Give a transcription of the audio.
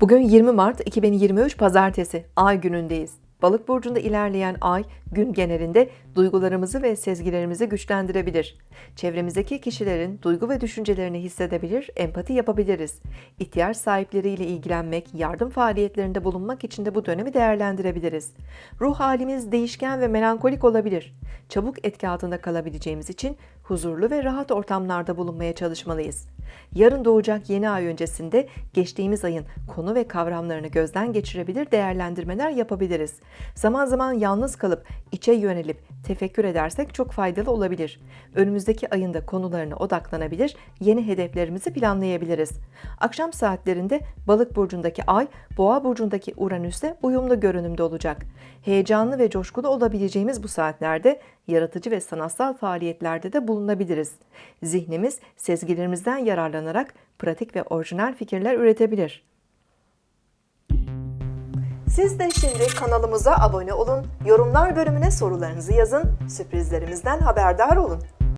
Bugün 20 Mart 2023 Pazartesi, Ay günündeyiz. Balık burcunda ilerleyen ay gün genelinde duygularımızı ve sezgilerimizi güçlendirebilir. Çevremizdeki kişilerin duygu ve düşüncelerini hissedebilir, empati yapabiliriz. İhtiyaç sahipleriyle ilgilenmek, yardım faaliyetlerinde bulunmak için de bu dönemi değerlendirebiliriz. Ruh halimiz değişken ve melankolik olabilir. Çabuk etki altında kalabileceğimiz için huzurlu ve rahat ortamlarda bulunmaya çalışmalıyız. Yarın doğacak yeni ay öncesinde geçtiğimiz ayın konu ve kavramlarını gözden geçirebilir, değerlendirmeler yapabiliriz. Zaman zaman yalnız kalıp içe yönelip tefekkür edersek çok faydalı olabilir. Önümüzdeki ayında konularına odaklanabilir, yeni hedeflerimizi planlayabiliriz. Akşam saatlerinde Balık burcundaki Ay, Boğa burcundaki Uranüs'le uyumlu görünümde olacak. Heyecanlı ve coşkulu olabileceğimiz bu saatlerde yaratıcı ve sanatsal faaliyetlerde de bulunabiliriz. Zihnimiz sezgilerimizden yararlanarak pratik ve orijinal fikirler üretebilir. Siz de şimdi kanalımıza abone olun, yorumlar bölümüne sorularınızı yazın, sürprizlerimizden haberdar olun.